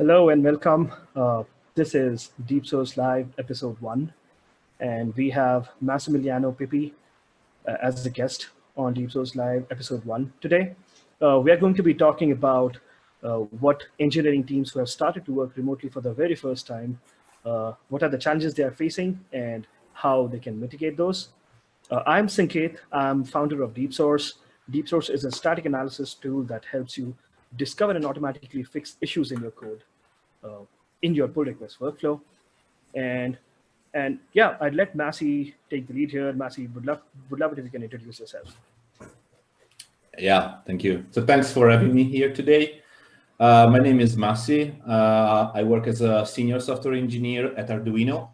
Hello and welcome. Uh, this is Deep Source Live episode one, and we have Massimiliano Pippi uh, as a guest on Deep Source Live episode one today. Uh, we are going to be talking about uh, what engineering teams who have started to work remotely for the very first time, uh, what are the challenges they are facing and how they can mitigate those. Uh, I'm Sanket, I'm founder of Deep Source. Deep Source is a static analysis tool that helps you discover and automatically fix issues in your code uh, in your pull request workflow. And and yeah, I'd let Massey take the lead here. Massey, would love would love it if you can introduce yourself. Yeah, thank you. So thanks for having me here today. Uh, my name is Massey. Uh, I work as a senior software engineer at Arduino.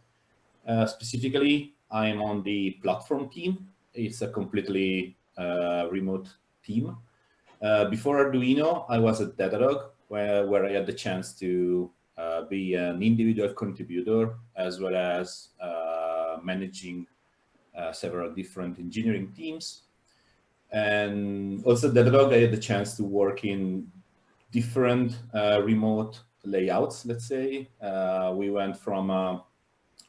Uh, specifically, I'm on the platform team. It's a completely uh, remote team. Uh, before Arduino, I was at Datadog, where, where I had the chance to be an individual contributor, as well as uh, managing uh, several different engineering teams. And also at Datadog, I had the chance to work in different uh, remote layouts, let's say. we went from a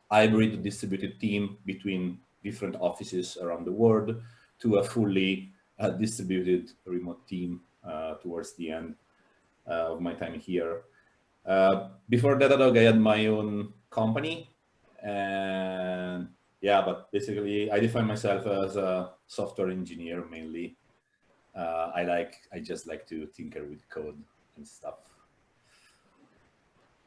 hybrid distributed team between different offices around the world to a fully uh, distributed remote team uh, towards the end uh, of my time here. Uh, before Datadog, I had my own company and yeah, but basically I define myself as a software engineer mainly. Uh, I like, I just like to tinker with code and stuff.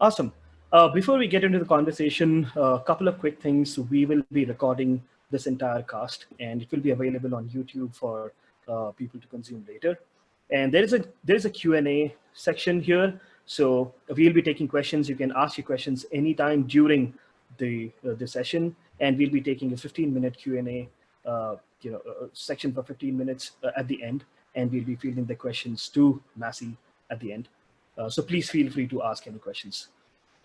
Awesome. Uh, before we get into the conversation, a couple of quick things. We will be recording this entire cast and it will be available on YouTube for uh, people to consume later. And there is a there is a Q&A section here. So we'll be taking questions. You can ask your questions anytime during the uh, the session, and we'll be taking a 15 minute Q&A uh, you know section for 15 minutes uh, at the end, and we'll be fielding the questions to Massey at the end. Uh, so please feel free to ask any questions.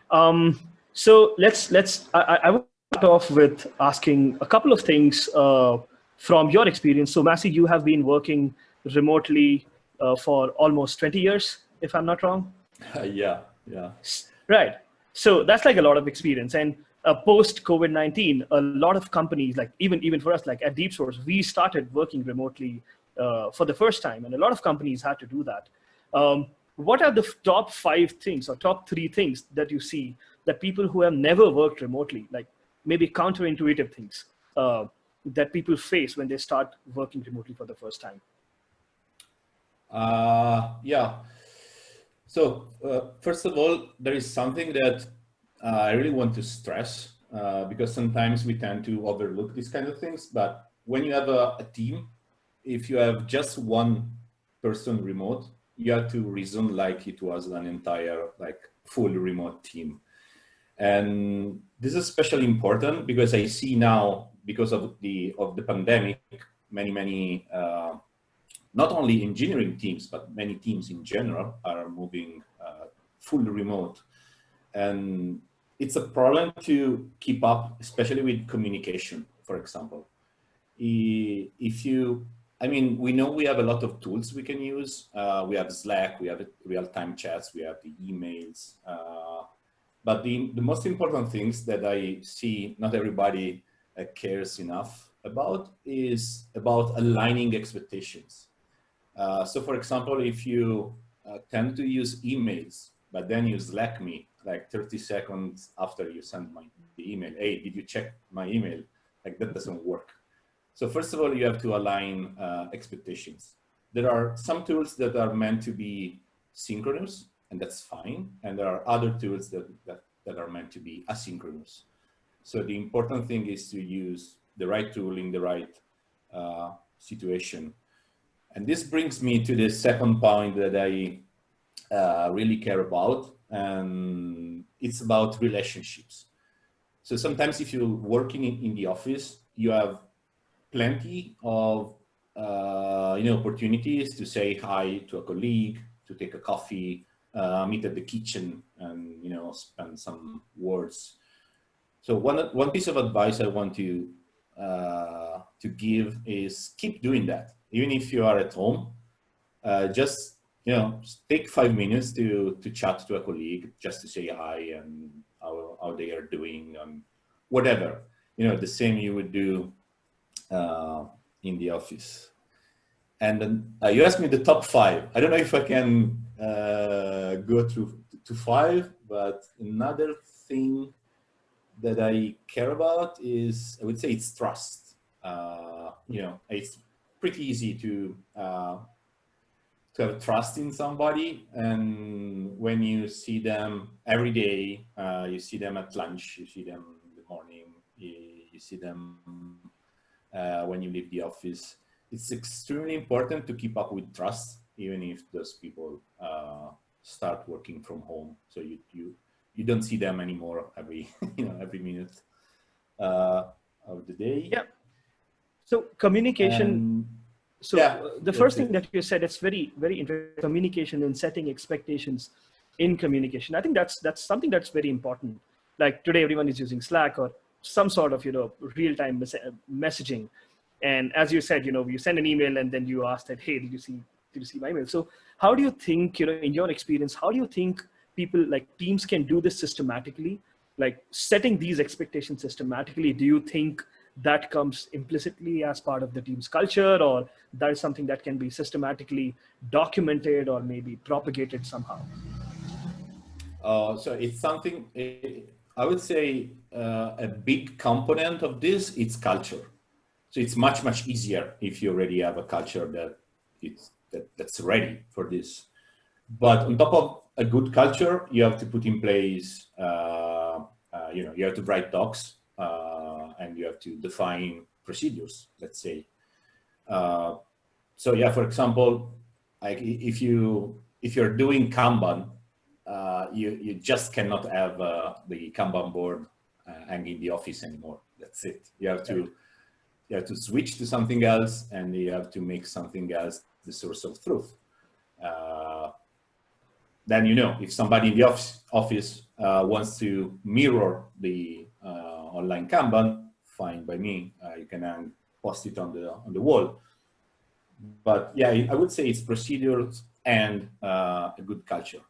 Um, so let's let's I, I will start off with asking a couple of things uh, from your experience. So Massey, you have been working remotely uh, for almost 20 years, if I'm not wrong. Yeah, yeah. Right. So that's like a lot of experience. And uh, post COVID-19, a lot of companies, like even, even for us, like at Deep Source, we started working remotely uh, for the first time. And a lot of companies had to do that. Um, what are the top five things or top three things that you see that people who have never worked remotely, like maybe counterintuitive things, uh, that people face when they start working remotely for the first time? Uh, yeah. So uh, first of all, there is something that uh, I really want to stress uh, because sometimes we tend to overlook these kind of things. But when you have a, a team, if you have just one person remote, you have to reason like it was an entire like full remote team. And this is especially important because I see now because of the of the pandemic, many many uh, not only engineering teams but many teams in general are moving uh, fully remote, and it's a problem to keep up, especially with communication. For example, if you I mean, we know we have a lot of tools we can use. Uh, we have Slack, we have real-time chats, we have the emails. Uh, but the, the most important things that I see not everybody uh, cares enough about is about aligning expectations. Uh, so for example, if you uh, tend to use emails, but then you Slack me like 30 seconds after you send my the email, hey, did you check my email? Like that doesn't work. So first of all, you have to align uh, expectations. There are some tools that are meant to be synchronous, and that's fine. And there are other tools that, that, that are meant to be asynchronous. So the important thing is to use the right tool in the right uh, situation. And this brings me to the second point that I uh, really care about, and it's about relationships. So sometimes if you're working in, in the office, you have plenty of uh, you know opportunities to say hi to a colleague, to take a coffee, uh, meet at the kitchen, and you know spend some words so one, one piece of advice I want to, uh, to give is keep doing that. Even if you are at home, uh, just you know, take five minutes to, to chat to a colleague just to say hi and how, how they are doing and whatever. You know, the same you would do uh, in the office. And then uh, you asked me the top five. I don't know if I can uh, go through to five, but another thing that I care about is, I would say it's trust. Uh, you know, it's pretty easy to uh, to have trust in somebody. And when you see them every day uh, you see them at lunch you see them in the morning you, you see them uh, when you leave the office. It's extremely important to keep up with trust even if those people uh, start working from home. So you you you don't see them anymore every you know every minute uh, of the day. Yeah so communication so yeah, uh, the first thing that you said, it's very, very interesting. Communication and setting expectations in communication. I think that's that's something that's very important. Like today, everyone is using Slack or some sort of you know real-time mes messaging. And as you said, you know, you send an email and then you ask that, hey, did you see did you see my email? So how do you think, you know, in your experience, how do you think people like teams can do this systematically? Like setting these expectations systematically, do you think that comes implicitly as part of the team's culture or that is something that can be systematically documented or maybe propagated somehow? Uh, so it's something, I would say uh, a big component of this, it's culture. So it's much, much easier if you already have a culture that it's that, that's ready for this. But on top of a good culture, you have to put in place, uh, uh you know, you have to write docs and you have to define procedures, let's say. Uh, so yeah, for example, like if you if you're doing Kanban, uh, you you just cannot have the Kanban board hanging in the office anymore. That's it. You have to you have to switch to something else and you have to make something else the source of truth. Uh, then you know if somebody in the office, office uh, wants to mirror the uh, online Kanban, fine by me. Uh, you can hang, post it on the on the wall. But yeah, I would say it's procedures and uh, a good culture.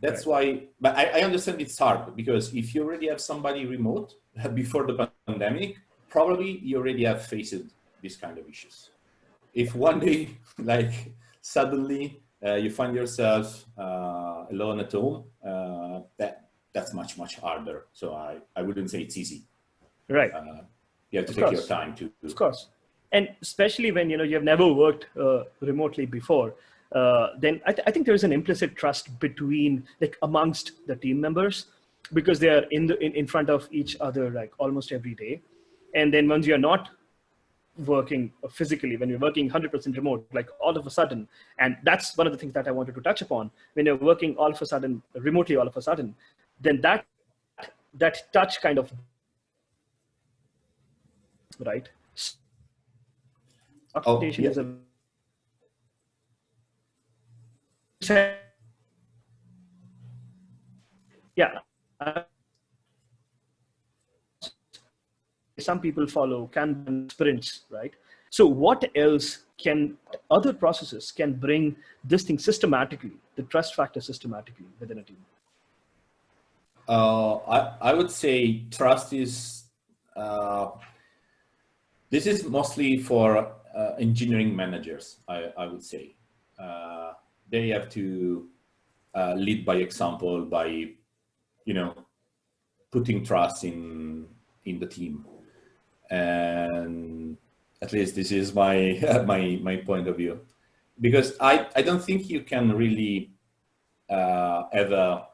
That's right. why, but I, I understand it's hard because if you already have somebody remote before the pandemic, probably you already have faced these kind of issues. If one day, like suddenly uh, you find yourself uh, alone at home, uh, that that's much, much harder. So I, I wouldn't say it's easy. Right. Uh, you have to of take course. your time to. Of course. And especially when, you know, you've never worked uh, remotely before, uh, then I, th I think there's an implicit trust between, like amongst the team members, because they are in, the, in, in front of each other, like almost every day. And then once you're not working physically, when you're working 100% remote, like all of a sudden, and that's one of the things that I wanted to touch upon, when you're working all of a sudden, remotely all of a sudden, then that that touch kind of right oh, yeah. is a yeah some people follow Kanban sprints, right? So what else can other processes can bring this thing systematically, the trust factor systematically within a team? Uh, I, I would say trust is, uh, this is mostly for uh, engineering managers, I, I would say. Uh, they have to uh, lead by example by, you know, putting trust in, in the team. And at least this is my, my, my point of view. Because I, I don't think you can really uh, have a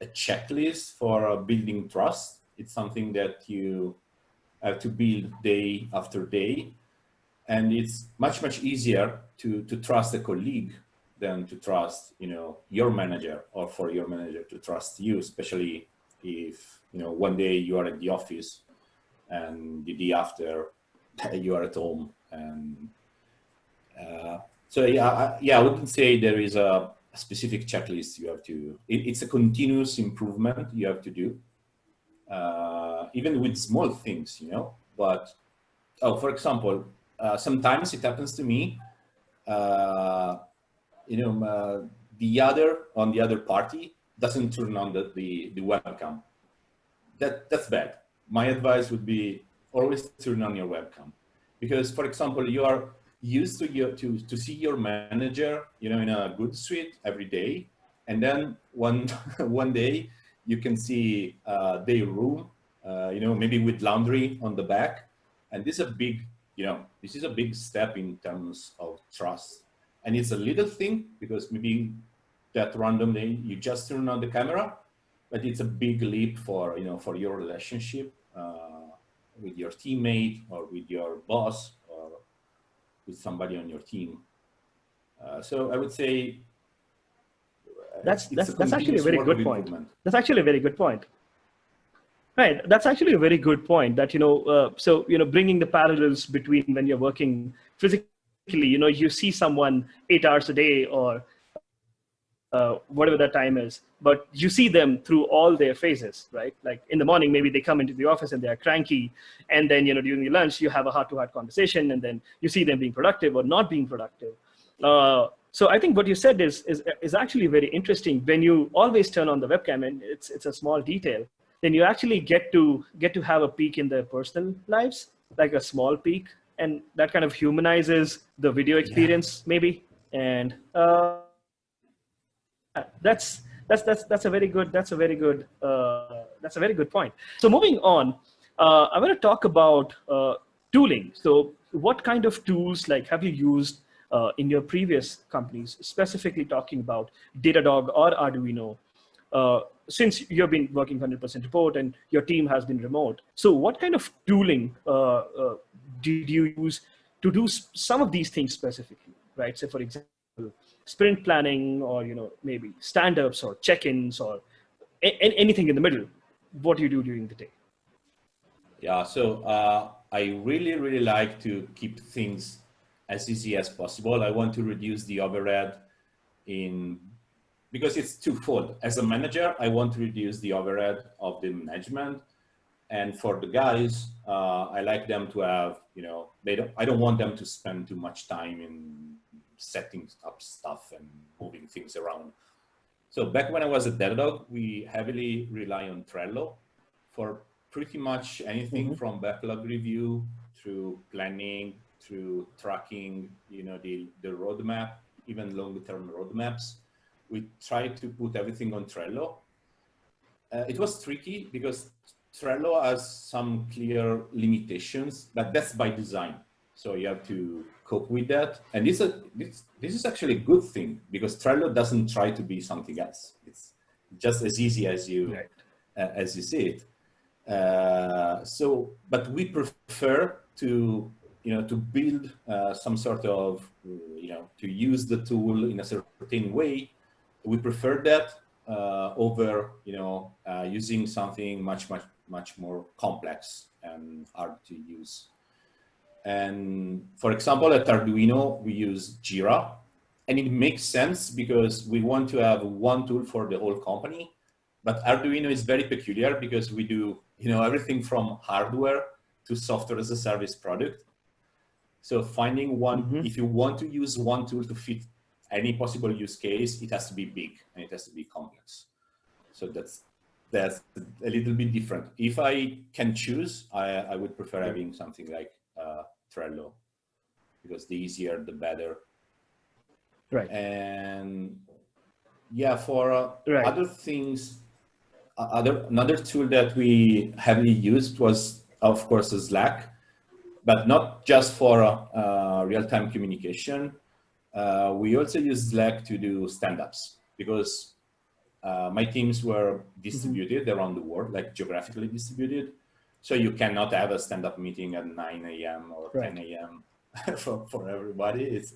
a checklist for building trust. It's something that you have to build day after day. And it's much, much easier to, to trust a colleague than to trust, you know, your manager or for your manager to trust you, especially if, you know, one day you are at the office and the day after you are at home. And uh, so, yeah, I, yeah, I wouldn't say there is a, a specific checklist you have to, it, it's a continuous improvement you have to do, uh, even with small things, you know, but, oh, for example, uh, sometimes it happens to me, uh, you know, uh, the other on the other party doesn't turn on the, the, the webcam. That, that's bad. My advice would be always turn on your webcam. Because for example, you are used to, your, to, to see your manager, you know, in a good suite every day. And then one, one day you can see uh, their room, uh, you know, maybe with laundry on the back. And this is a big, you know, this is a big step in terms of trust. And it's a little thing because maybe that randomly you just turn on the camera, but it's a big leap for, you know, for your relationship uh, with your teammate or with your boss or with somebody on your team. Uh, so I would say that's that's, that's actually a very good point. That's actually a very good point. Right, that's actually a very good point. That you know, uh, so you know, bringing the parallels between when you're working physically, you know, you see someone eight hours a day or uh, whatever that time is, but you see them through all their phases, right? Like in the morning, maybe they come into the office and they are cranky. And then, you know, during the lunch, you have a heart to heart conversation and then you see them being productive or not being productive. Uh, so I think what you said is, is, is actually very interesting. When you always turn on the webcam and it's, it's a small detail, then you actually get to, get to have a peek in their personal lives, like a small peek. And that kind of humanizes the video experience yeah. maybe. And, uh, that's that's that's that's a very good that's a very good uh, that's a very good point. So moving on, uh, I want to talk about uh, tooling. So what kind of tools like have you used uh, in your previous companies, specifically talking about Datadog or Arduino? Uh, since you've been working 100% remote and your team has been remote, so what kind of tooling uh, did you use to do some of these things specifically, right? So for example, sprint planning or you know maybe stand-ups or check-ins or anything in the middle what do you do during the day yeah so uh, i really really like to keep things as easy as possible i want to reduce the overhead in because it's twofold as a manager i want to reduce the overhead of the management and for the guys uh, i like them to have you know they don't i don't want them to spend too much time in setting up stuff and moving things around. So back when I was at Datadog, we heavily rely on Trello for pretty much anything mm -hmm. from backlog review through planning, through tracking, you know, the, the roadmap, even longer term roadmaps. We tried to put everything on Trello. Uh, it was tricky because Trello has some clear limitations, but that's by design. So you have to cope with that. And this, uh, this, this is actually a good thing because Trello doesn't try to be something else. It's just as easy as you, right. uh, as you see it. Uh, so, but we prefer to, you know, to build uh, some sort of, you know, to use the tool in a certain way. We prefer that uh, over, you know, uh, using something much, much, much more complex and hard to use. And for example, at Arduino, we use Jira. And it makes sense because we want to have one tool for the whole company. But Arduino is very peculiar because we do you know, everything from hardware to software as a service product. So finding one, mm -hmm. if you want to use one tool to fit any possible use case, it has to be big and it has to be complex. So that's that's a little bit different. If I can choose, I, I would prefer having something like uh, Trello because the easier, the better. Right. And yeah, for uh, right. other things, uh, other another tool that we heavily used was, of course, Slack, but not just for uh, real-time communication. Uh, we also use Slack to do stand-ups because uh, my teams were distributed mm -hmm. around the world, like geographically distributed. So you cannot have a stand-up meeting at 9 a.m. or right. 10 a.m. for, for everybody. It's,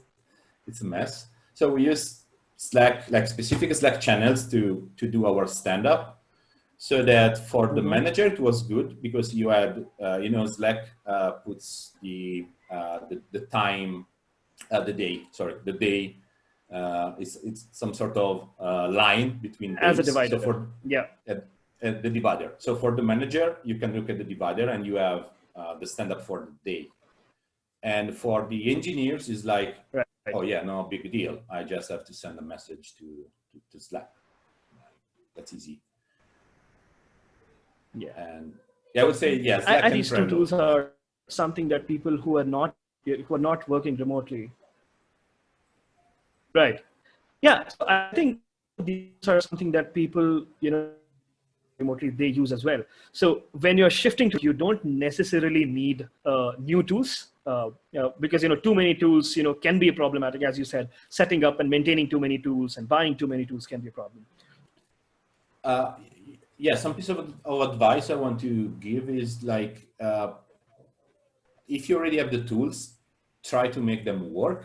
it's a mess. So we use Slack, like specific Slack channels to, to do our stand-up so that for the manager it was good because you had, uh, you know, Slack uh, puts the, uh, the, the time, uh, the day, sorry, the day uh, it's, it's some sort of uh, line between as days. a divider. So for, yeah. Uh, the divider. So for the manager, you can look at the divider and you have uh, the stand-up for the day. And for the engineers is like, right. oh yeah, no big deal. I just have to send a message to, to, to Slack. That's easy. Yeah. And yeah, I would say yes. I, and these two tools are something that people who are not who are not working remotely. Right. Yeah. So I think these are something that people, you know, remotely they use as well. So when you're shifting to, you don't necessarily need uh, new tools uh, you know, because you know too many tools you know can be problematic as you said setting up and maintaining too many tools and buying too many tools can be a problem uh, yeah some piece of, of, advice i want to give is like uh, if you already have the tools try to make them work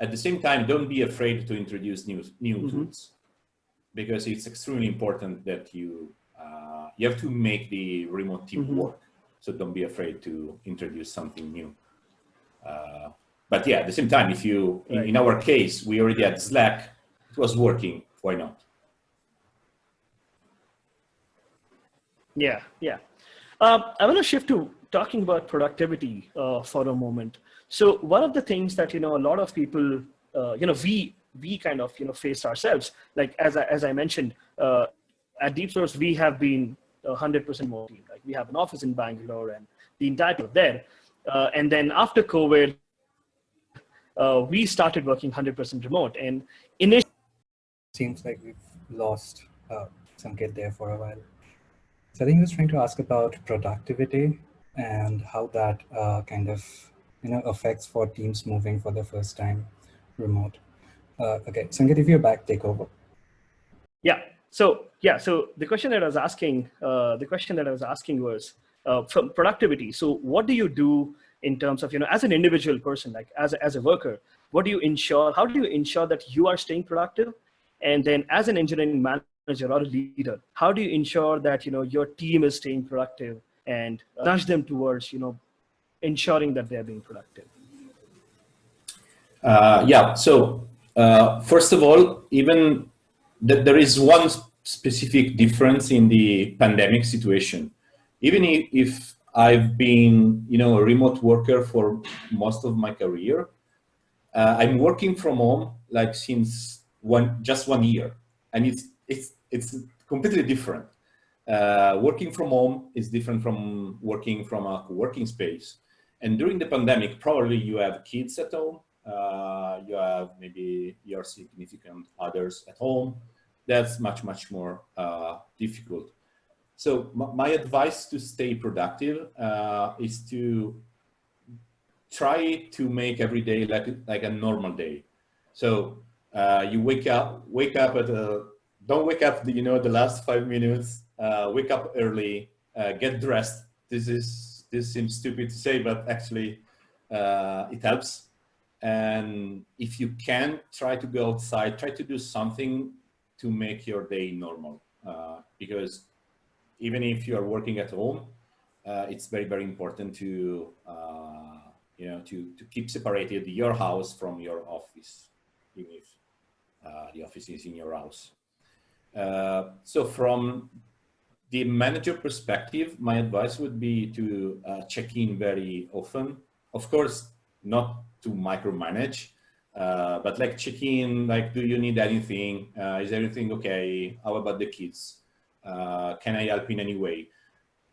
at the same time don't be afraid to introduce new new mm -hmm. tools because it's extremely important that you uh, you have to make the remote team mm -hmm. work so don't be afraid to introduce something new uh, but yeah, at the same time, if you, right. in, in, our case, we already had Slack, it was working, why not? Yeah, yeah. Um, I want to shift to talking about productivity uh, for a moment. So one of the things that, you know, a lot of people, uh, you know, we, we kind of, you know, face ourselves, like as I, as I mentioned, uh, at Deep Source, we have been 100% more. Like we have an office in Bangalore and the entire team there. Uh, and then after COVID, uh, we started working 100% remote. And initially, seems like we've lost uh, kid there for a while. So I think I was trying to ask about productivity and how that uh, kind of you know affects for teams moving for the first time remote. Uh, okay, Sanket, if you're back, take over. Yeah. So yeah. So the question that I was asking, uh, the question that I was asking was, uh, from productivity. So what do you do in terms of, you know, as an individual person, like as a, as a worker, what do you ensure, how do you ensure that you are staying productive? And then as an engineering manager or a leader, how do you ensure that, you know, your team is staying productive and nudge them towards, you know, ensuring that they're being productive? Uh, yeah, so uh, first of all, even that there is one specific difference in the pandemic situation. Even if I've been, you know, a remote worker for most of my career, uh, I'm working from home like since one just one year, and it's it's it's completely different. Uh, working from home is different from working from a working space. And during the pandemic, probably you have kids at home, uh, you have maybe your significant others at home. That's much, much more uh, difficult. So my advice to stay productive uh, is to try to make every day like, like a normal day. So uh, you wake up, wake up at a, don't wake up, you know, the last five minutes, uh, wake up early, uh, get dressed. This is, this seems stupid to say, but actually uh, it helps. And if you can, try to go outside, try to do something to make your day normal. Uh, because even if you are working at home, uh, it's very, very important to, uh, you know, to, to keep separated your house from your office, even if the office is in your house. Uh, so from the manager perspective, my advice would be to uh, check in very often. Of course, not to micromanage, uh, but like check in, like, do you need anything? is everything okay? How about the kids? Uh, can I help in any way?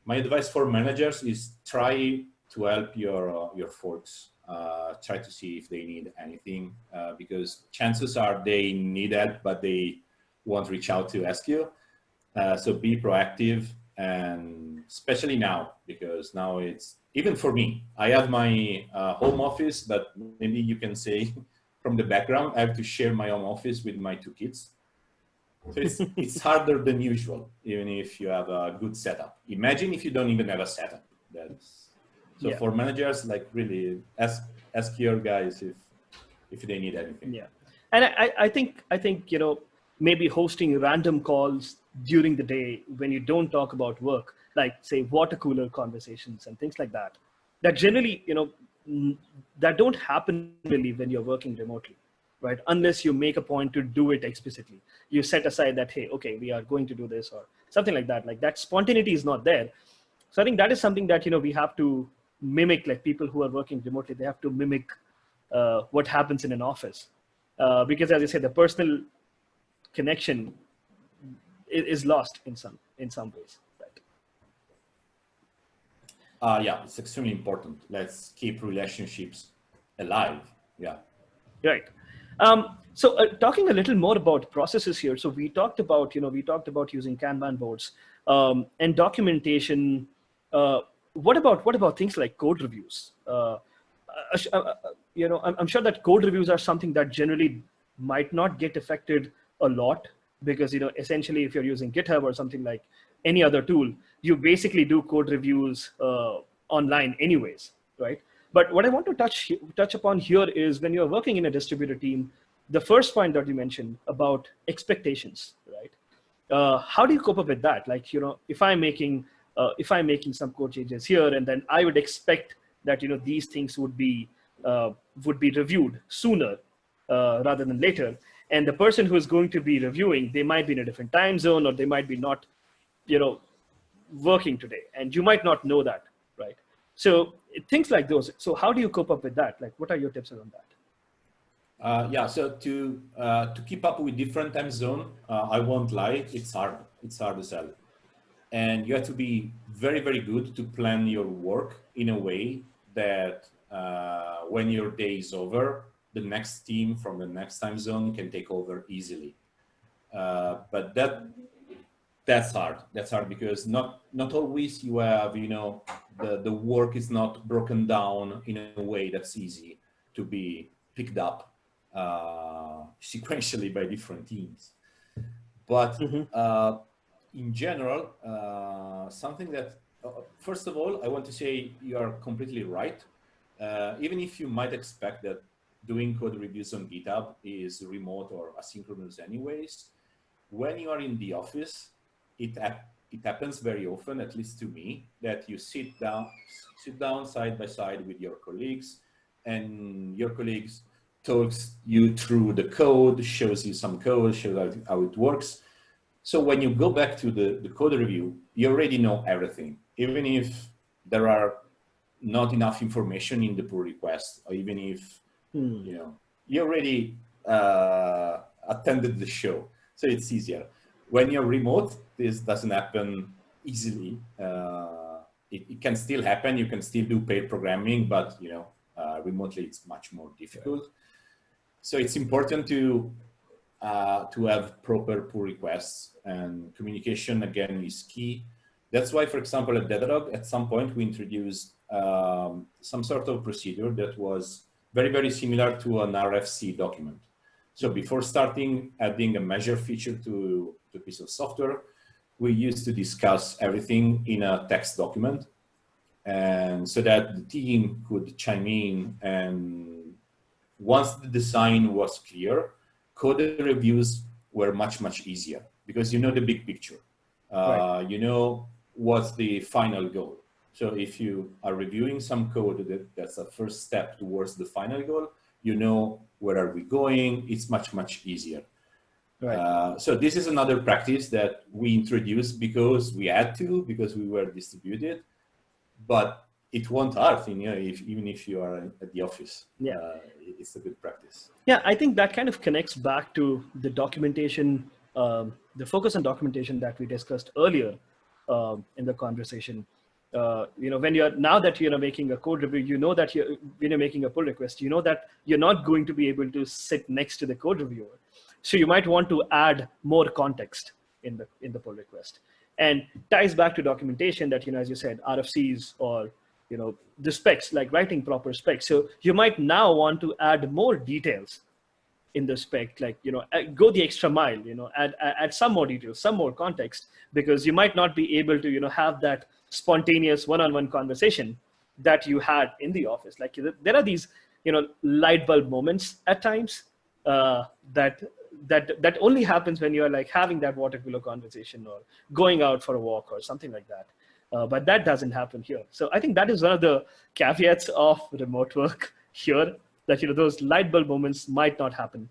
My advice for managers is try to help your, uh, your folks. Uh, try to see if they need anything uh, because chances are they need help, but they won't reach out to ask you. Uh, so be proactive and especially now because now it's even for me i have my uh, home office but maybe you can say from the background i have to share my home office with my two kids so it's, it's harder than usual, even if you have a good setup. Imagine if you don't even have a setup. That's, so yeah. for managers, like really ask, ask your guys if, if they need anything. Yeah. And I, I think, I think, you know, maybe hosting random calls during the day when you don't talk about work, like say water cooler conversations and things like that, that generally, you know, that don't happen really when you're working remotely right? Unless you make a point to do it explicitly. You set aside that, hey, okay, we are going to do this or something like that. Like that spontaneity is not there. So I think that is something that, you know, we have to mimic like people who are working remotely, they have to mimic uh, what happens in an office. Uh, because as I said, the personal connection is, lost in some, in some ways. Right? Uh, yeah, it's extremely important. Let's keep relationships alive. Yeah. Right. Um, so uh, talking a little more about processes here. So we talked about, you know, we talked about using Kanban boards um, and documentation. Uh, what about what about things like code reviews? Uh, uh, uh, uh you know, I'm, I'm, sure that code reviews are something that generally might not get affected a lot because you know, essentially, if you're using GitHub or something like any other tool, you basically do code reviews online anyways, right? But what I want to touch touch upon here is when you're working in a distributed team, the first point that you mentioned about expectations, right? Uh, how do you cope up with that? Like, you know, if I'm making uh, if I'm making some code changes here, and then I would expect that you know these things would be uh, would be reviewed sooner uh, rather than later. And the person who is going to be reviewing, they might be in a different time zone, or they might be not, you know, working today, and you might not know that, right? So things like those. So how do you cope up with that? Like, what are your tips around that? Uh, yeah, so to uh, to keep up with different time zone, uh, I won't lie, it's hard. It's hard to sell, and you have to be very very good to plan your work in a way that uh, when your day is over, the next team from the next time zone can take over easily. Uh, but that that's hard. That's hard because not not always you have you know the the work is not broken down in a way that's easy to be picked up uh, sequentially by different teams. But mm -hmm. uh, in general, uh, something that, uh, first of all, I want to say you are completely right. Uh, even if you might expect that doing code reviews on GitHub is remote or asynchronous anyways, when you are in the office, it, it happens very often, at least to me, that you sit down, sit down side by side with your colleagues and your colleagues talks you through the code, shows you some code, shows how, how it works. So when you go back to the, the code review, you already know everything, even if there are not enough information in the pull request, or even if, hmm. you know, you already uh, attended the show. So it's easier. When you're remote, this doesn't happen easily. Uh, it, it, can still happen. You can still do pair programming, but, you know, uh, remotely it's much more difficult. So it's important to uh, to have proper pull requests and communication again is key. That's why, for example, at Datadog, at some point we introduced um, some sort of procedure that was very, very similar to an RFC document. So before starting adding a measure feature to, to a piece of software, we used to discuss everything in a text document. And so that the team could chime in and once the design was clear, code reviews were much, much easier because you know the big picture. Uh, right. You know what's the final goal. So if you are reviewing some code that, that's a first step towards the final goal, you know where are we going, it's much, much easier. Right. Uh, so this is another practice that we introduced because we had to, because we were distributed, but it won't hurt, you know, if, even if you are at the office. Yeah. Uh, it's a good practice. Yeah, I think that kind of connects back to the documentation, um, the focus on documentation that we discussed earlier um, in the conversation. Uh, you know, when you're now that you're making a code review, you know that you're when you're making a pull request, you know that you're not going to be able to sit next to the code reviewer. So you might want to add more context in the in the pull request, and ties back to documentation that you know, as you said, RFCs or you know, the specs, like writing proper specs. So you might now want to add more details in the spec, like, you know, go the extra mile, you know, add, add some more details, some more context, because you might not be able to, you know, have that spontaneous one-on-one conversation that you had in the office. Like there are these, you know, light bulb moments at times uh, that that that only happens when you're like having that water cooler conversation or going out for a walk or something like that. Uh, but that doesn't happen here. So I think that is one of the caveats of remote work here, that you know those light bulb moments might not happen.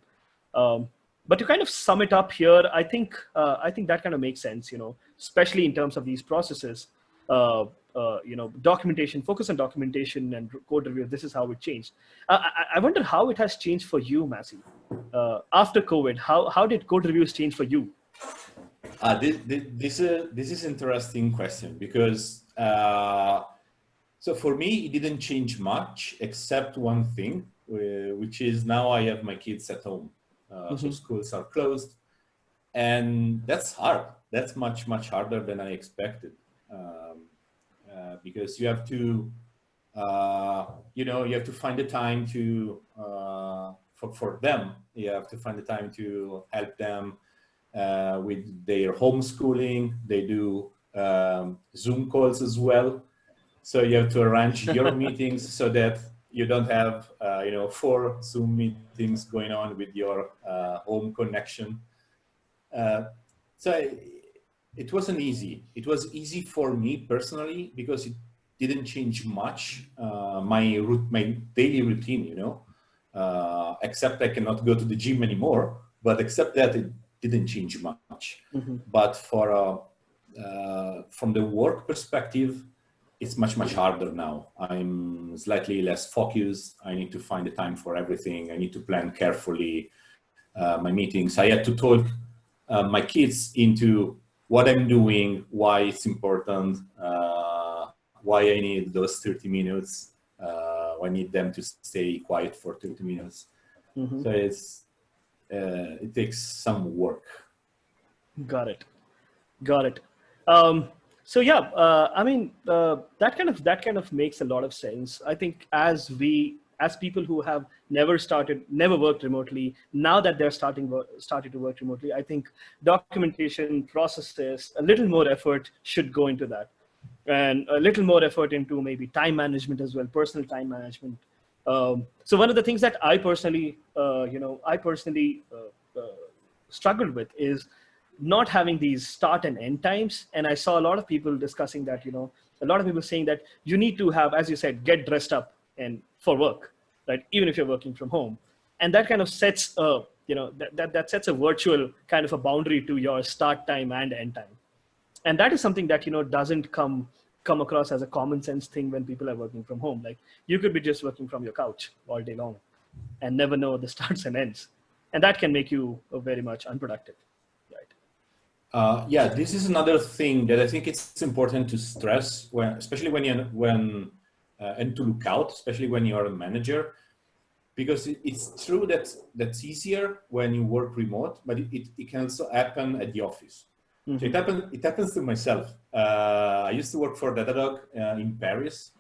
Um, but to kind of sum it up here, I think uh, I think that kind of makes sense, you know, especially in terms of these processes. Uh, uh, you know, documentation, focus on documentation and code review. This is how it changed. I, I wonder how it has changed for you, Massey, uh, after COVID. How how did code reviews change for you? Uh, this, this, uh, this is interesting question because uh, so for me, it didn't change much except one thing, which is now I have my kids at home. Uh, mm -hmm. So mm-hmm. schools are closed and that's hard. That's much, much harder than I expected um, uh, because you have to, uh, you know, you have to find the time to, uh, for, for them, you have to find the time to help them uh, with their homeschooling. They do um, Zoom calls as well. So you have to arrange your meetings so that you don't have, uh, you know, four Zoom meetings going on with your uh, home connection. Uh, so it wasn't easy. It was easy for me personally because it didn't change much uh, my route, my daily routine, you know, uh, except I cannot go to the gym anymore. But except that, it didn't change much. Mm -hmm. But for uh, from the work perspective, it's much, much harder now. I'm slightly less focused. I need to find the time for everything. I need to plan carefully uh, my meetings. I had to talk uh, my kids into what I'm doing, why it's important, uh, why I need those 30 minutes. Uh, I need them to stay quiet for 30 minutes. Mm -hmm. So it's, uh, it takes some work. Got it. Got it. Um, so yeah, uh, I mean uh, that kind of that kind of makes a lot of sense. I think as we as people who have never started, never worked remotely, now that they're starting starting to work remotely, I think documentation processes, a little more effort should go into that, and a little more effort into maybe time management as well, personal time management. Um, so one of the things that I personally, uh, you know, I personally uh, uh, struggled with is not having these start and end times. And I saw a lot of people discussing that, you know, a lot of people saying that you need to have, as you said, get dressed up and for work, right? Even if you're working from home. And that kind of sets a, you know, that, that, that sets a virtual kind of a boundary to your start time and end time. And that is something that, you know, doesn't come come across as a common sense thing when people are working from home. Like you could be just working from your couch all day long and never know the starts and ends. And that can make you very much unproductive. Uh, yeah, this is another thing that I think it's important to stress, when, especially when you when uh, and to look out, especially when you are a manager, because it, it's true that that's easier when you work remote, but it, it, it can also happen at the office. Mm -hmm. So it mm-hmm. happens it happens to myself. Uh, I used to work for Datadog uh, in Paris,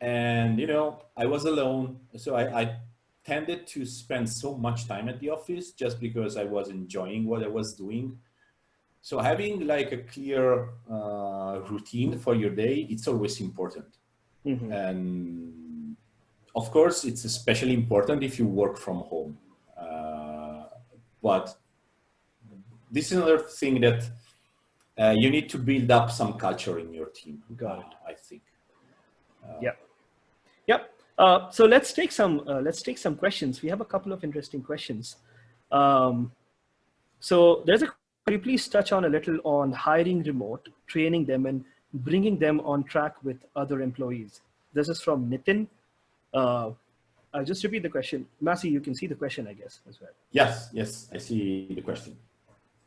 and you know I was alone, so I, I tended to spend so much time at the office just because I was enjoying what I was doing so having like a clear uh, routine for your day, it's always important. Mm -hmm. And of course, it's especially important if you work from home. Uh, but this is another thing that uh, you need to build up some culture in your team. Got it. I think. Uh, yeah. Yep. Uh, so let's take some uh, let's take some questions. We have a couple of interesting questions. Um, so there's a could you please touch on a little on hiring remote, training them and bringing them on track with other employees? This is from Nitin. Uh, I'll just repeat the question. Massey, you can see the question, I guess, as well. Yes, yes, I see the question.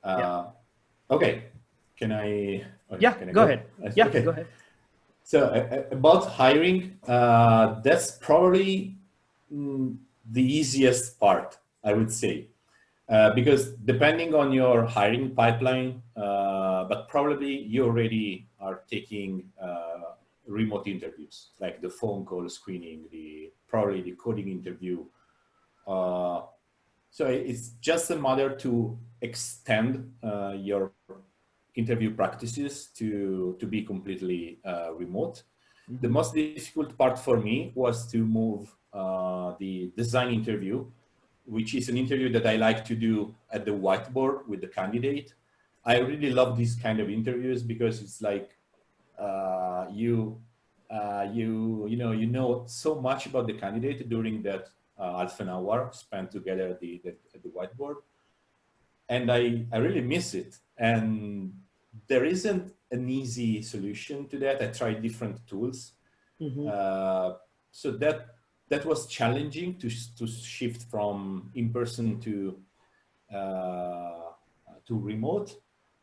Uh, yeah. Okay, can I? Okay, yeah, can I go, go, ahead. Yeah, okay. go ahead. So uh, about hiring, uh, that's probably mm, the easiest part, I would say. Uh, because depending on your hiring pipeline, uh, but probably you already are taking uh, remote interviews, like the phone call screening, the probably the coding interview. Uh, so it's just a matter to extend uh, your interview practices to, to be completely remote. Mm -hmm. The most difficult part for me was to move the design interview which is an interview that I like to do at the whiteboard with the candidate. I really love these kind of interviews because it's like uh, you, uh, you, you know, you know so much about the candidate during that uh, half an hour spent together at the, the, at the whiteboard. And I, I really miss it. And there isn't an easy solution to that. I tried different tools. Mhm. Uh, so that that was challenging to to shift from in person to uh, to remote.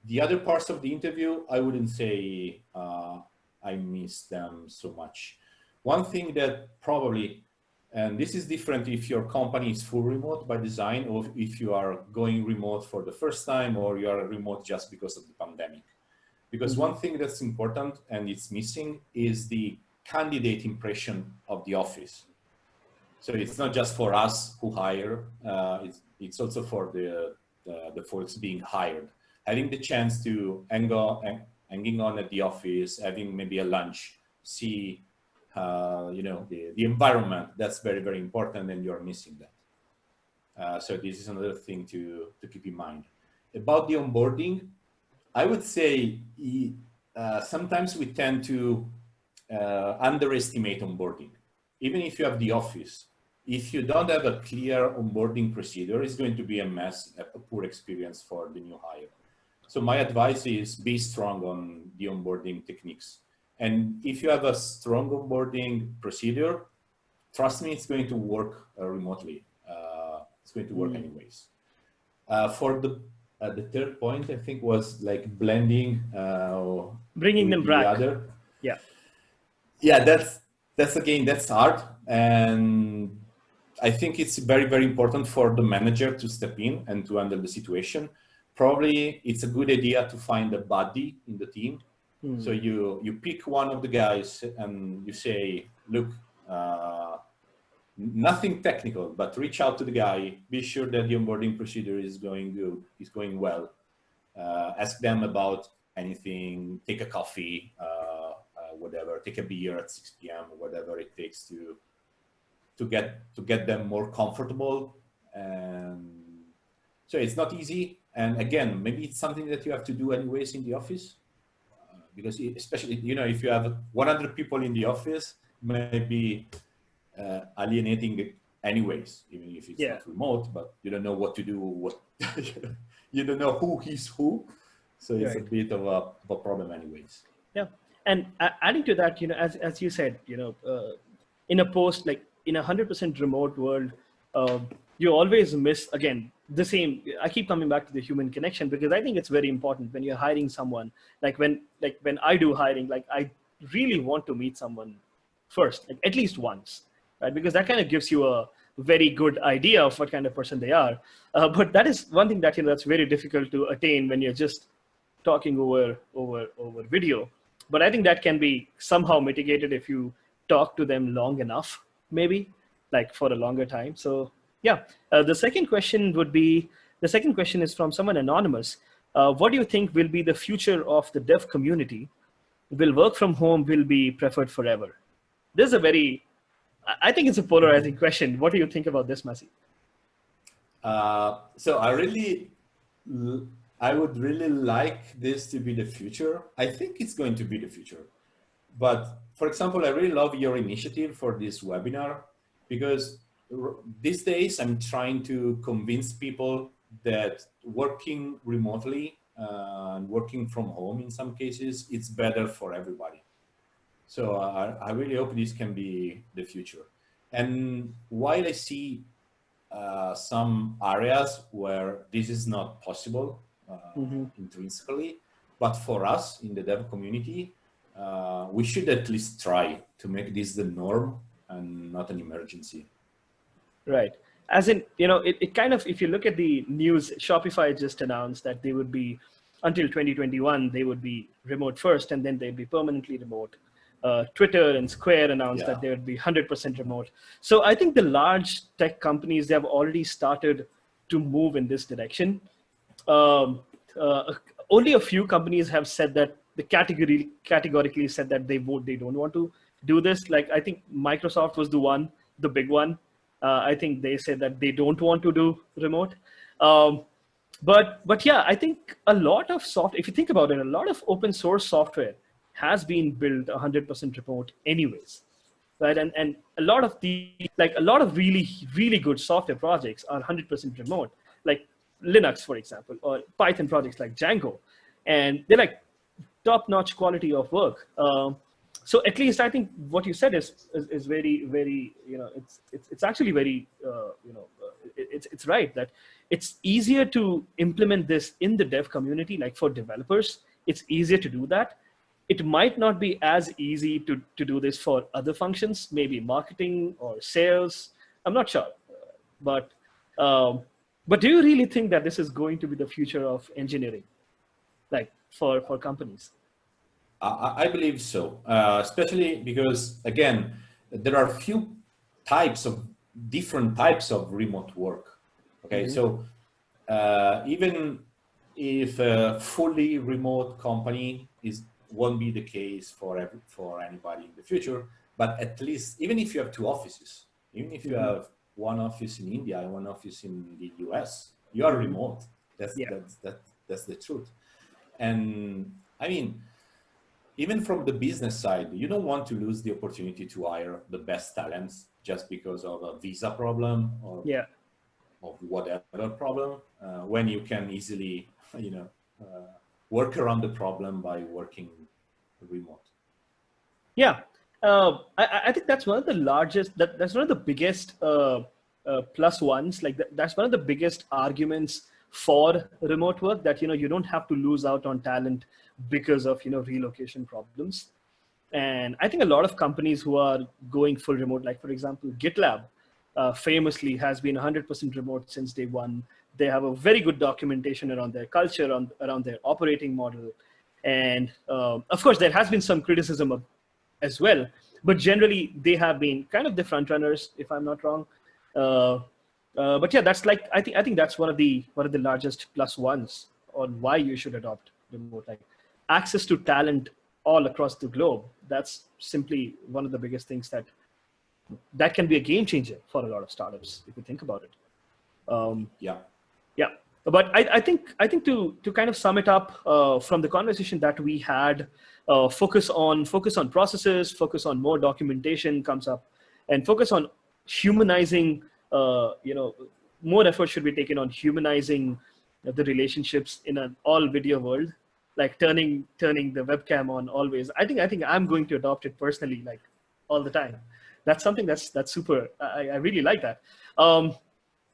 The other parts of the interview, I wouldn't say uh, I miss them so much. One thing that probably, and this is different if your company is full remote by design, or if you are going remote for the first time, or you are remote just because of the pandemic. Because one thing that's important and it's missing is the candidate impression of the office. So it's not just for us who hire, uh, it's, it's also for the, the, the folks being hired. Having the chance to hang on, hanging on at the office, having maybe a lunch, see, uh, you know, the, the environment, that's very, very important and you're missing that. Uh, so this is another thing to, to keep in mind. About the onboarding, I would say uh, sometimes we tend to uh, underestimate onboarding. Even if you have the office, if you don't have a clear onboarding procedure, it's going to be a mess, a poor experience for the new hire. So my advice is be strong on the onboarding techniques. And if you have a strong onboarding procedure, trust me, it's going to work uh, remotely. Uh, it's going to work Mm. anyways. Uh, for the uh, the third point, I think was like blending uh, Bringing them the. Other. Yeah. Yeah, that's that's again that's hard, and I think it's very very important for the manager to step in and to handle the situation. Probably it's a good idea to find a buddy in the team. Hmm. So you you pick one of the guys and you say, look. Uh, nothing technical, but reach out to the guy. Be sure that the onboarding procedure is going good, is going well. Uh, ask them about anything. Take a coffee, uh, uh, whatever. Take a beer at 6 p.m. whatever it takes to to get to get them more comfortable. And so it's not easy. And again, maybe it's something that you have to do anyways in the office, uh, because especially you know if you have 100 people in the office, maybe uh, alienating anyways, even if it's Yeah. not remote, but you don't know what to do, what you don't know who is who. So it's a bit of a, of a problem anyways. Yeah. And adding to that you know as, as you said you know uh, in a post like in a 100% remote world uh, you always miss again the same. I keep coming back to the human connection because i think it's very important when you're hiring someone like when like when i do hiring like i really want to meet someone first like at least once right? Because that kind of gives you a very good idea of what kind of person they are. Uh, but that is one thing that you know that's very difficult to attain when you're just talking over over over video. But i think that can be somehow mitigated if you talk to them long enough maybe like for a longer time so yeah uh, the second question would be the second question is from someone anonymous uh, what do you think will be the future of the dev community will work from home will be preferred forever this is a very I- think it's a polarizing question what do you think about this Masi? Uh, so I really, I would really like this to be the future. I think it's going to be the future. But for example, I really love your initiative for this webinar because these days I'm trying to convince people that working remotely uh, and working from home in some cases, it's better for everybody. So uh, I really hope this can be the future. And while I see uh, some areas where this is not possible uh, Mhm. intrinsically, but for us in the dev community, uh, we should at least try to make this the norm and not an emergency. Right. As in, you know, it, it kind of, if you look at the news, Shopify just announced that they would be, until 2021, they would be remote first and then they'd be permanently remote. Uh, Twitter and Square announced Yeah. that they would be 100% remote. So I think the large tech companies, they have already started to move in this direction. Um, uh, only a few companies have said that the category categorically said that they vote they don't want to do this. Like I think Microsoft was the one, the big one. Uh, I think they said that they don't want to do remote. Um, but but yeah, I think a lot of soft. If you think about it, a lot of open source software has been built 100% remote anyways right and and a lot of the like a lot of really really good software projects are 100% remote like linux for example or python projects like django and they're like top-notch quality of work. Um, so at least I think what you said is, is, is very, very, you know, it's, it's, it's actually very, uh, you know, uh, it, it's, it's right that it's easier to implement this in the dev community, like for developers, it's easier to do that. It might not be as easy to, to do this for other functions, maybe marketing or sales. I'm not sure, but, um, but do you really think that this is going to be the future of engineering, like for, for companies? I, I believe so, uh, especially because, again, there are few types of different types of remote work. Okay, mm -hmm. so uh, even if a fully remote company is won't be the case for every, for anybody in the future, but at least even if you have two offices, even if you mm -hmm. have one office in India and one office in the US, you are remote. That's yeah. that's that that's the truth. And I mean, even from the business side, you don't want to lose the opportunity to hire the best talents just because of a visa problem or yeah. of whatever problem, uh, when you can easily, you know, uh, work around the problem by working remote. Yeah, uh, I, I, think that's one of the largest, that, that's one of the biggest uh, uh, plus ones. Like that, that's one of the biggest arguments for remote work that, you know, you don't have to lose out on talent because of you know relocation problems. And I think a lot of companies who are going full remote, like for example, GitLab uh, famously has been 100% remote since day one. They have a very good documentation around their culture, on, around their operating model. And uh, of course, there has been some criticism of, as well, but generally they have been kind of the front runners, if I'm not wrong. Uh, uh, but yeah, that's like, I think, I think that's one of the, one of the largest plus ones on why you should adopt remote. Like access to talent all across the globe. That's simply one of the biggest things that that can be a game changer for a lot of startups if you think about it. Um, yeah, yeah. But I, I, think I think to to kind of sum it up uh, from the conversation that we had, uh, focus on focus on processes, focus on more documentation comes up, and focus on humanizing. Uh, you know, more effort should be taken on humanizing the relationships in an all video world like turning turning the webcam on always. I think I think I'm going to adopt it personally, like all the time. That's something that's that's super. I, I really like that. Um,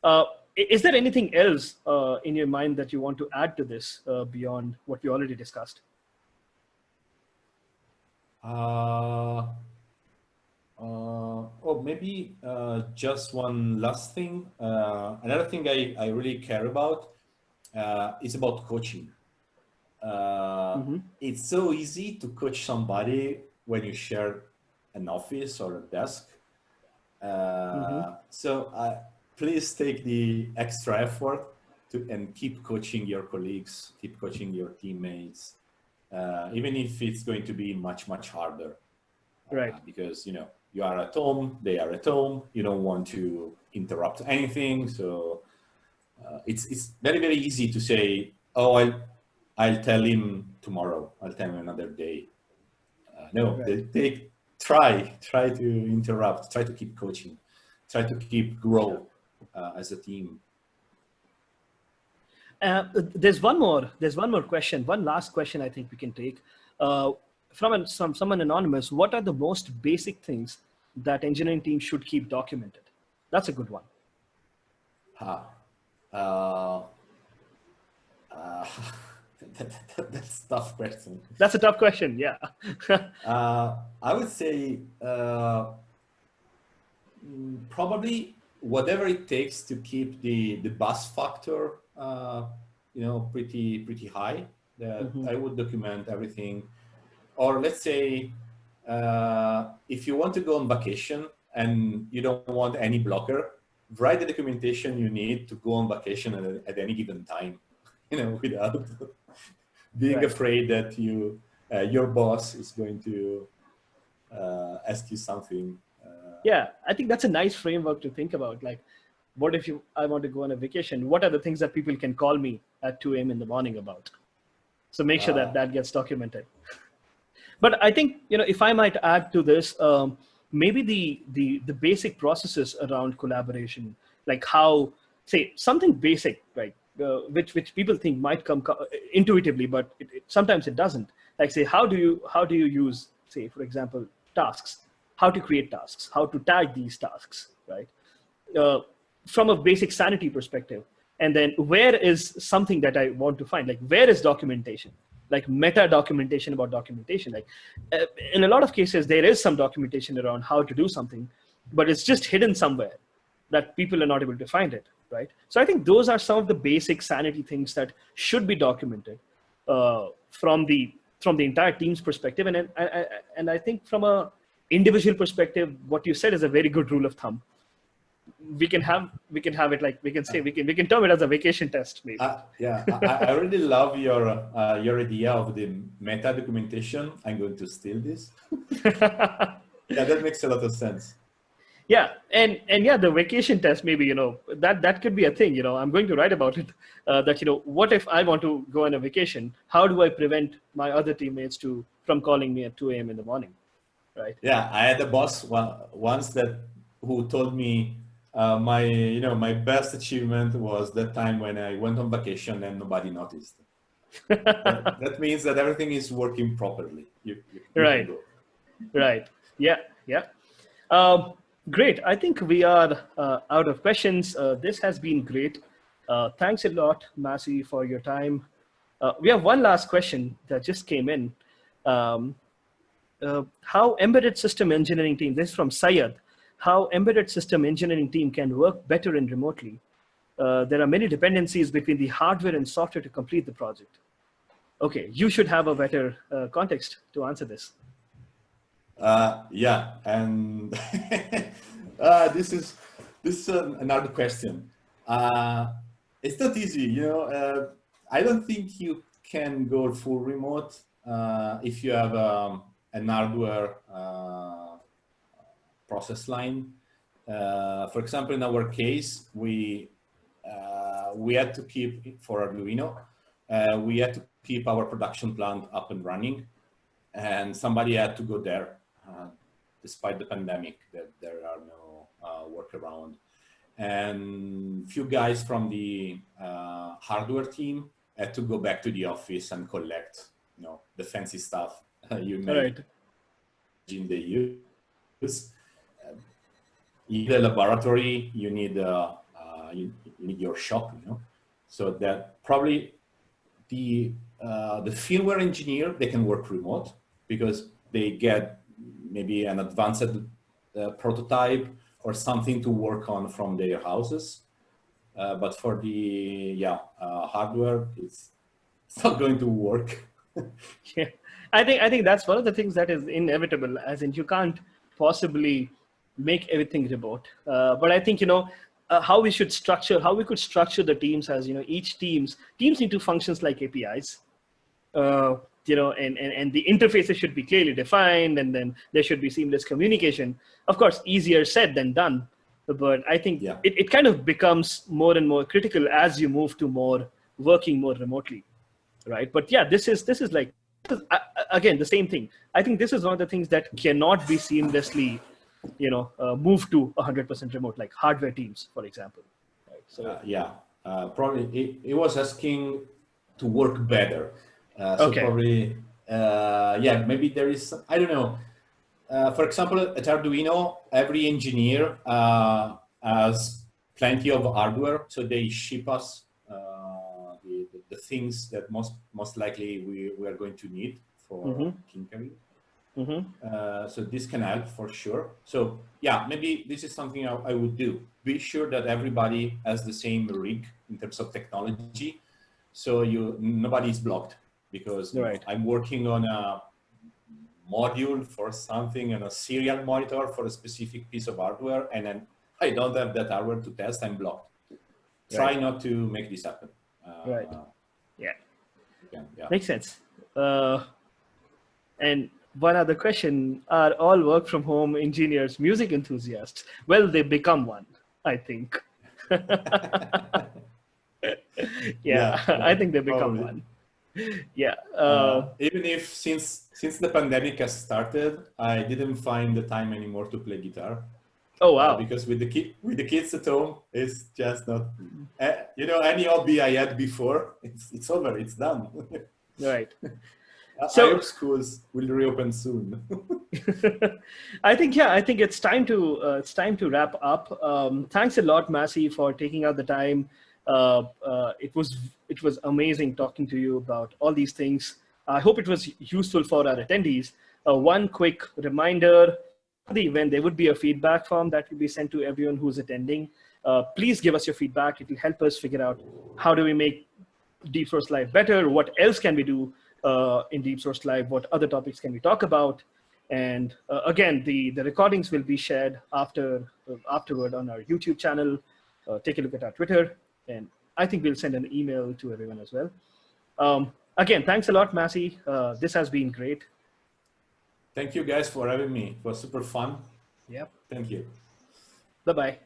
uh, is there anything else uh, in your mind that you want to add to this uh, beyond what we already discussed? Uh, uh, oh, maybe uh, just one last thing. another thing I, I really care about is about coaching. Uh, mm -hmm. It's so easy to coach somebody when you share an office or a desk. Uh, mm -hmm. So uh, please take the extra effort to and keep coaching your colleagues, keep coaching your teammates, uh, even if it's going to be much much harder. Right. because you know you are at home, they are at home. You don't want to interrupt anything, so uh, it's it's very very easy to say, oh, I'll, I'll tell him tomorrow. I'll tell him another day. Uh, no, right. they, they, try, try to interrupt, try to keep coaching, try to keep grow uh, as a team. Uh, there's one more. There's one more question. One last question I think we can take uh, from an, some someone anonymous. What are the most basic things that engineering teams should keep documented? That's a good one. Huh. Uh, uh that, that, that's a tough question. That's a tough question, yeah. uh, I would say uh, probably whatever it takes to keep the, the bus factor, uh, you know, pretty, pretty high, that mm -hmm. I would document everything. Or let's say, uh, if you want to go on vacation and you don't want any blocker, write the documentation you need to go on vacation at, at any given time, you know, without being right. afraid that you uh, your boss is going to uh, ask you something. Uh, yeah, I think that's a nice framework to think about. Like, what if you I want to go on a vacation? What are the things that people can call me at 2 a.m. in the morning about? So make sure that ah. that gets documented. But I think you know if I might add to this, um, maybe the the the basic processes around collaboration, like how say something basic, right? uh, which which people think might come intuitively, but it, it, sometimes it doesn't. Like say, how do you how do you use say, for example, tasks? How to create tasks? How to tag these tasks? Right? Uh, from a basic sanity perspective, and then where is something that I want to find? Like where is documentation? Like meta documentation about documentation. Like uh, in a lot of cases, there is some documentation around how to do something, but it's just hidden somewhere that people are not able to find it right? So I think those are some of the basic sanity things that should be documented uh, from the from the entire team's perspective. And, and, and I think from a individual perspective, what you said is a very good rule of thumb. We can have we can have it like we can say we can we can term it as a vacation test maybe. Uh, yeah, I, I, really love your uh, your idea of the meta documentation. I'm going to steal this. yeah, that makes a lot of sense yeah and and yeah the vacation test maybe you know that that could be a thing you know i'm going to write about it uh, that you know what if i want to go on a vacation how do i prevent my other teammates to from calling me at 2 a.m in the morning right yeah i had a boss once that who told me uh, my you know my best achievement was that time when i went on vacation and nobody noticed that, that, means that everything is working properly you, you, right right yeah yeah um, Great. I think we are uh, out of questions. Uh, this has been great. Uh, thanks a lot, Massey, for your time. Uh, we have one last question that just came in. Um, uh, how embedded system engineering team, this is from Sayed, how embedded system engineering team can work better and remotely. Uh, there are many dependencies between the hardware and software to complete the project. Okay, you should have a better context to answer this. Uh, yeah, and uh, this is this is another question. Uh, it's not easy, you know. Uh, I don't think you can go full remote uh, if you have um, an hardware uh, process line. for example, in our case, we we had to keep for Arduino, we had to keep our production plant up and running, and somebody had to go there uh, despite the pandemic, that there are no uh, workaround. And few guys from the uh, hardware team had to go back to the office and collect, you know, the fancy stuff you may right. imagine they use. You need a laboratory, you need uh, you, you, need your shop, you know. So that probably the uh, the firmware engineer they can work remote because they get maybe an advanced uh, prototype or something to work on from their houses. Uh, but for the yeah uh, hardware, it's, it's not going to work. yeah, I think I think that's one of the things that is inevitable. As in, you can't possibly make everything remote. Uh, but I think you know uh, how we should structure, how we could structure the teams as you know each teams teams need to functions like APIs. Uh, you know, and, and, and the interfaces should be clearly defined and then there should be seamless communication. Of course, easier said than done. But I think yeah. it, it kind of becomes more and more critical as you move to more working more remotely, right? But yeah, this is, this is like, again, the same thing. I think this is one of the things that cannot be seamlessly, you know, uh, moved to 100% remote, like hardware teams, for example. Right? So uh, yeah, uh, probably it, it was asking to work better uh, so okay. probably, uh, yeah, maybe there is, I don't know. Uh, for example, at Arduino, every engineer uh, has plenty of hardware, so they ship us uh, the, the, things that most most likely we, we are going to need for mm -hmm. tinkering. Mm -hmm. so this can help for sure. So yeah, maybe this is something I, I would do. Be sure that everybody has the same rig in terms of technology, so you nobody is blocked because right. I'm working on a module for something and a serial monitor for a specific piece of hardware and then I don't have that hardware to test, I'm blocked. Right. Try not to make this happen. Uh, right. Yeah. yeah. yeah. Makes sense. Uh, and one other question, are all work from home engineers music enthusiasts? Well, they become one, I think. yeah, yeah, I think they become Probably. one. yeah. Uh, uh, even if since since the pandemic has started, I didn't find the time anymore to play guitar. Oh wow! Uh, because with the kid, with the kids at home, it's just not. Uh, you know, any hobby I had before, it's it's over. It's done. right. So, I hope schools will reopen soon. I think yeah, I think it's time to uh, it's time to wrap up. Um, thanks a lot, Massey, for taking out the time. Uh, uh, it was it was amazing talking to you about all these things. I hope it was useful for our attendees. Uh, one quick reminder: the event there would be a feedback form that will be sent to everyone who's attending. Uh, please give us your feedback. It will help us figure out how do we make Source Live better. What else can we do? Uh, in DeepSource Live, what other topics can we talk about? And uh, again, the, the recordings will be shared after uh, afterward on our YouTube channel. Uh, take a look at our Twitter, and I think we'll send an email to everyone as well. Um, again, thanks a lot, Massey. Uh, this has been great. Thank you guys for having me. It was super fun. Yep. Thank you. Bye-bye.